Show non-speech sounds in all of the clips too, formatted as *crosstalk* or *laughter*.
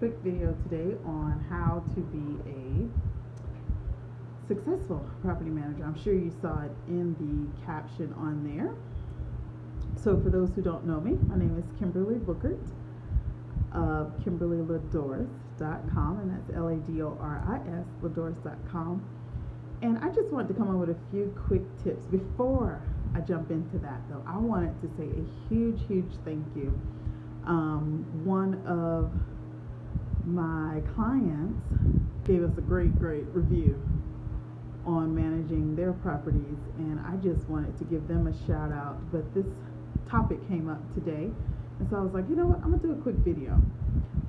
quick video today on how to be a successful property manager. I'm sure you saw it in the caption on there. So for those who don't know me, my name is Kimberly Bookert of KimberlyLadoris.com and that's L-A-D-O-R-I-S, Ladoris.com. And I just wanted to come up with a few quick tips. Before I jump into that though, I wanted to say a huge, huge thank you um, one of my clients gave us a great, great review on managing their properties, and I just wanted to give them a shout out. But this topic came up today, and so I was like, you know what, I'm gonna do a quick video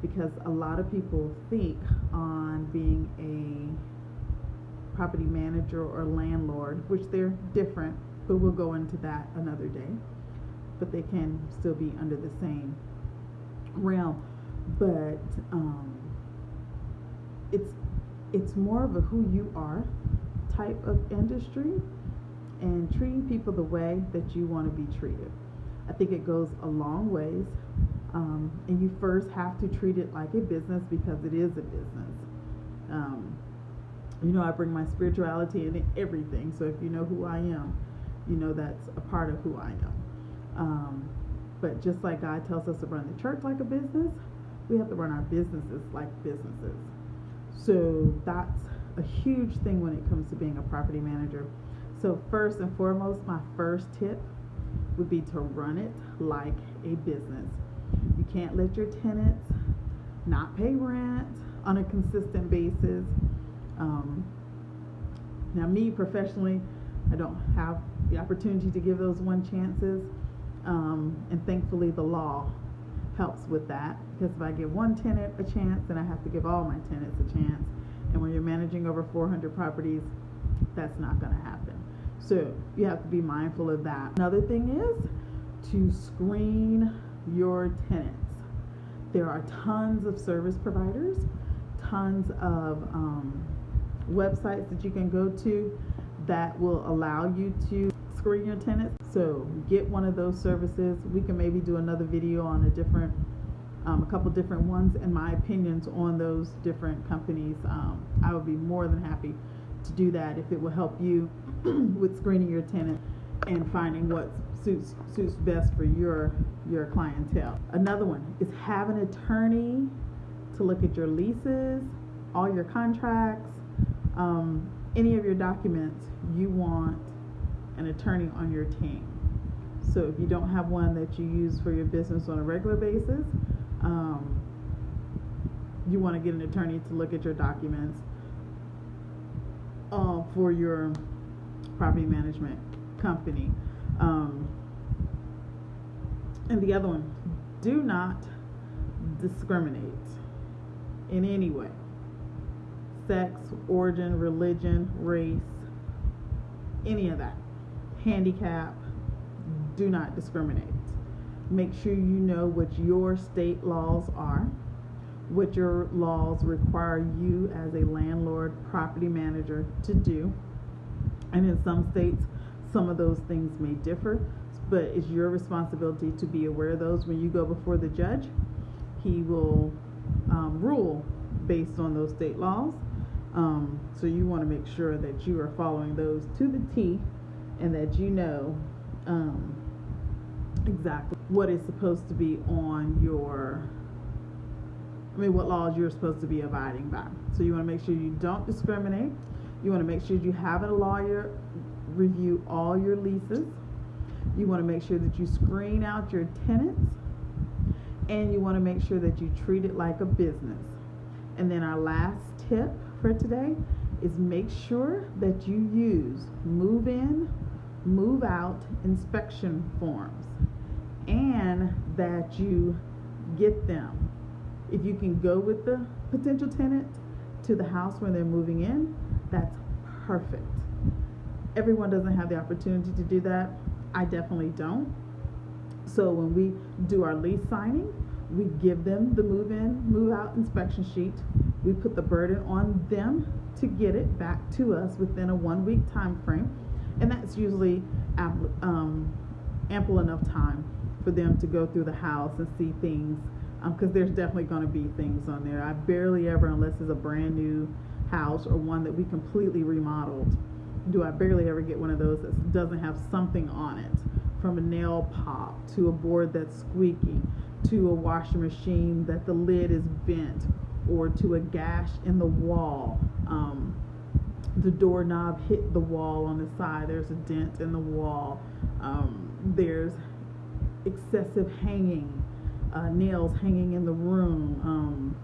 because a lot of people think on being a property manager or landlord, which they're different, but we'll go into that another day. But they can still be under the same realm, but um, it's it's more of a who you are type of industry and treating people the way that you want to be treated. I think it goes a long ways. Um, and you first have to treat it like a business because it is a business. Um, you know, I bring my spirituality into everything. So if you know who I am, you know that's a part of who I am. Um, but just like God tells us to run the church like a business, we have to run our businesses like businesses. So that's a huge thing when it comes to being a property manager. So, first and foremost, my first tip would be to run it like a business. You can't let your tenants not pay rent on a consistent basis. Um, now, me professionally, I don't have the opportunity to give those one chances. Um, and thankfully, the law helps with that because if I give one tenant a chance, then I have to give all my tenants a chance. And when you're managing over 400 properties, that's not going to happen. So you have to be mindful of that. Another thing is to screen your tenants. There are tons of service providers, tons of um, websites that you can go to that will allow you to screen your tenants. So get one of those services. We can maybe do another video on a different, um, a couple different ones and my opinions on those different companies. Um, I would be more than happy to do that if it will help you *clears throat* with screening your tenant and finding what suits suits best for your your clientele. Another one is have an attorney to look at your leases, all your contracts, um, any of your documents you want an attorney on your team. So if you don't have one that you use for your business on a regular basis, um, you want to get an attorney to look at your documents uh, for your property management company. Um, and the other one, do not discriminate in any way sex, origin, religion, race, any of that handicap, do not discriminate. Make sure you know what your state laws are, what your laws require you as a landlord, property manager to do. And in some states, some of those things may differ, but it's your responsibility to be aware of those when you go before the judge. He will um, rule based on those state laws. Um, so you want to make sure that you are following those to the T and that you know um, exactly what is supposed to be on your I mean what laws you're supposed to be abiding by. So you want to make sure you don't discriminate. You want to make sure you have a lawyer review all your leases. You want to make sure that you screen out your tenants and you want to make sure that you treat it like a business. And then our last tip for today is make sure that you use move out inspection forms and that you get them. If you can go with the potential tenant to the house when they're moving in, that's perfect. Everyone doesn't have the opportunity to do that. I definitely don't. So when we do our lease signing, we give them the move in, move out inspection sheet. We put the burden on them to get it back to us within a one week time frame and that's usually ample, um, ample enough time for them to go through the house and see things because um, there's definitely going to be things on there. I barely ever, unless it's a brand new house or one that we completely remodeled, do I barely ever get one of those that doesn't have something on it, from a nail pop to a board that's squeaking to a washing machine that the lid is bent or to a gash in the wall. Um, the doorknob hit the wall on the side. There's a dent in the wall. Um, there's excessive hanging uh, nails hanging in the room, um,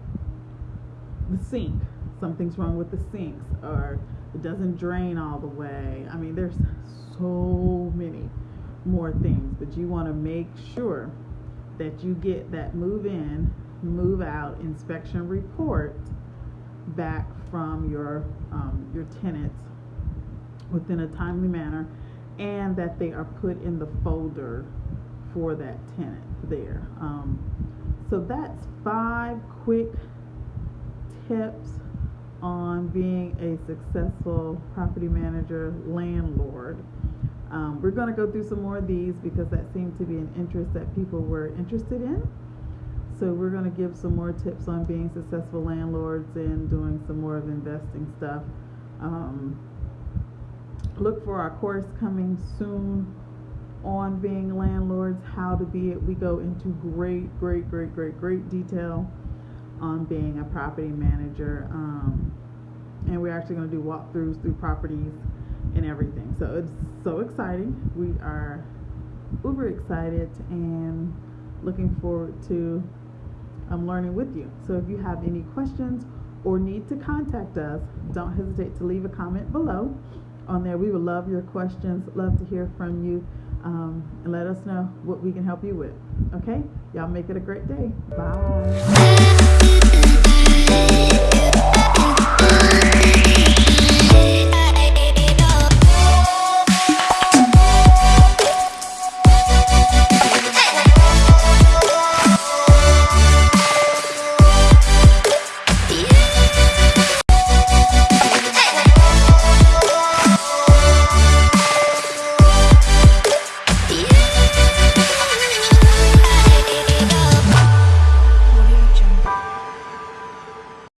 the sink, something's wrong with the sinks, or it doesn't drain all the way. I mean, there's so many more things, but you want to make sure that you get that move in, move out inspection report back from your um, your tenants within a timely manner, and that they are put in the folder for that tenant there. Um, so that's five quick tips on being a successful property manager landlord. Um, we're going to go through some more of these because that seemed to be an interest that people were interested in. So we're going to give some more tips on being successful landlords and doing some more of investing stuff. Um, look for our course coming soon on being landlords, how to be it. We go into great, great, great, great, great detail on being a property manager. Um, and we're actually going to do walkthroughs through properties and everything. So it's so exciting. We are uber excited and looking forward to um, learning with you. So if you have any questions or need to contact us, don't hesitate to leave a comment below. On there, we would love your questions, love to hear from you um, and let us know what we can help you with. Okay? Y'all make it a great day. Bye.